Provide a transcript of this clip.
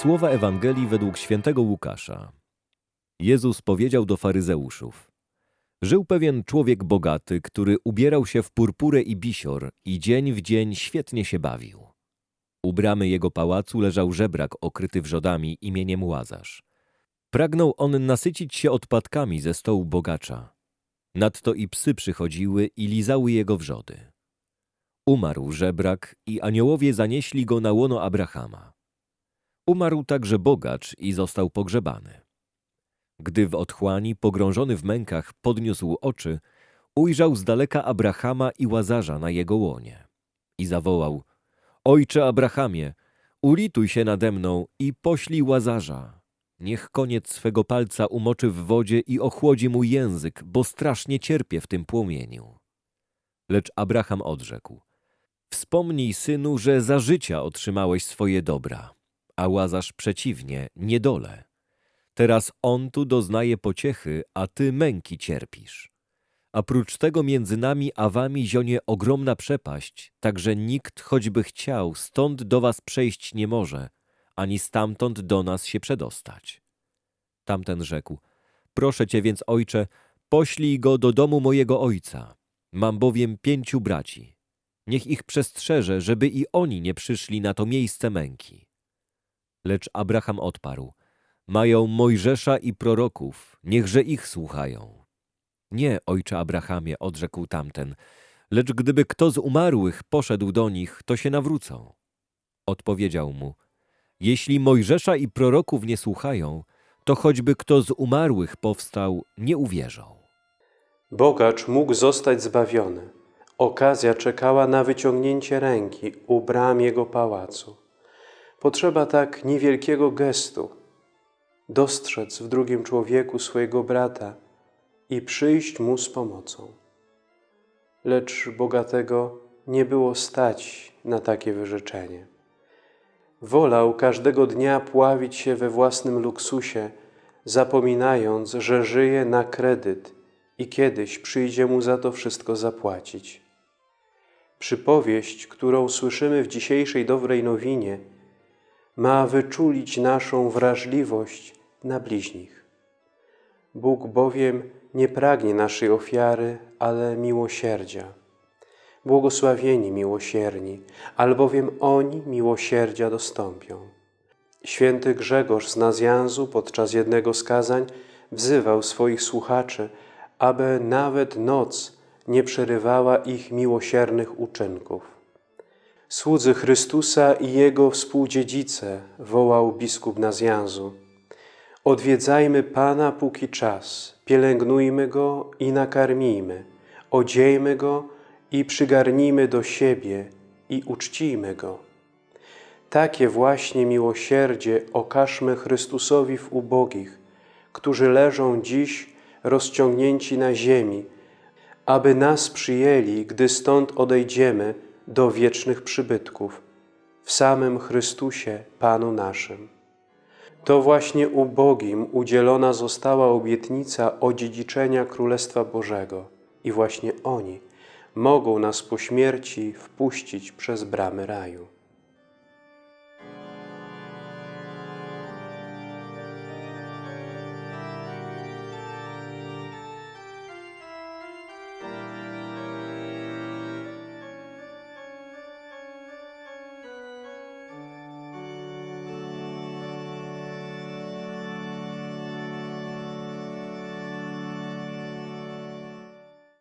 Słowa Ewangelii według świętego Łukasza. Jezus powiedział do faryzeuszów. Żył pewien człowiek bogaty, który ubierał się w purpurę i bisior i dzień w dzień świetnie się bawił. U bramy jego pałacu leżał żebrak okryty wrzodami imieniem Łazarz. Pragnął on nasycić się odpadkami ze stołu bogacza. Nadto i psy przychodziły i lizały jego wrzody. Umarł żebrak i aniołowie zanieśli go na łono Abrahama. Umarł także bogacz i został pogrzebany. Gdy w otchłani, pogrążony w mękach, podniósł oczy, ujrzał z daleka Abrahama i Łazarza na jego łonie. I zawołał, Ojcze Abrahamie, ulituj się nade mną i poślij Łazarza. Niech koniec swego palca umoczy w wodzie i ochłodzi mój język, bo strasznie cierpię w tym płomieniu. Lecz Abraham odrzekł, Wspomnij, synu, że za życia otrzymałeś swoje dobra, a Łazarz przeciwnie, niedole. Teraz on tu doznaje pociechy, a ty męki cierpisz. A prócz tego między nami a wami zionie ogromna przepaść, tak że nikt, choćby chciał, stąd do was przejść nie może, ani stamtąd do nas się przedostać. Tamten rzekł, proszę cię więc, ojcze, poślij go do domu mojego ojca. Mam bowiem pięciu braci. Niech ich przestrzeże, żeby i oni nie przyszli na to miejsce męki. Lecz Abraham odparł, mają Mojżesza i proroków, niechże ich słuchają. Nie, ojcze Abrahamie, odrzekł tamten, lecz gdyby kto z umarłych poszedł do nich, to się nawrócą. Odpowiedział mu, jeśli Mojżesza i proroków nie słuchają, to choćby kto z umarłych powstał, nie uwierzą. Bogacz mógł zostać zbawiony. Okazja czekała na wyciągnięcie ręki u bram jego pałacu. Potrzeba tak niewielkiego gestu, dostrzec w drugim człowieku swojego brata i przyjść mu z pomocą. Lecz bogatego nie było stać na takie wyrzeczenie. Wolał każdego dnia pławić się we własnym luksusie, zapominając, że żyje na kredyt i kiedyś przyjdzie mu za to wszystko zapłacić. Przypowieść, którą słyszymy w dzisiejszej dobrej nowinie, ma wyczulić naszą wrażliwość na bliźnich. Bóg bowiem nie pragnie naszej ofiary, ale miłosierdzia. Błogosławieni miłosierni, albowiem oni miłosierdzia dostąpią. Święty Grzegorz z Nazjanzu podczas jednego z kazań wzywał swoich słuchaczy, aby nawet noc nie przerywała ich miłosiernych uczynków. Słudzy Chrystusa i Jego współdziedzice, wołał biskup Nazjanzu. Odwiedzajmy Pana póki czas, pielęgnujmy Go i nakarmijmy, odziejmy Go i przygarnijmy do siebie i uczcijmy Go. Takie właśnie miłosierdzie okażmy Chrystusowi w ubogich, którzy leżą dziś rozciągnięci na ziemi, aby nas przyjęli, gdy stąd odejdziemy do wiecznych przybytków, w samym Chrystusie Panu naszym. To właśnie ubogim udzielona została obietnica odziedziczenia Królestwa Bożego i właśnie oni mogą nas po śmierci wpuścić przez bramy raju.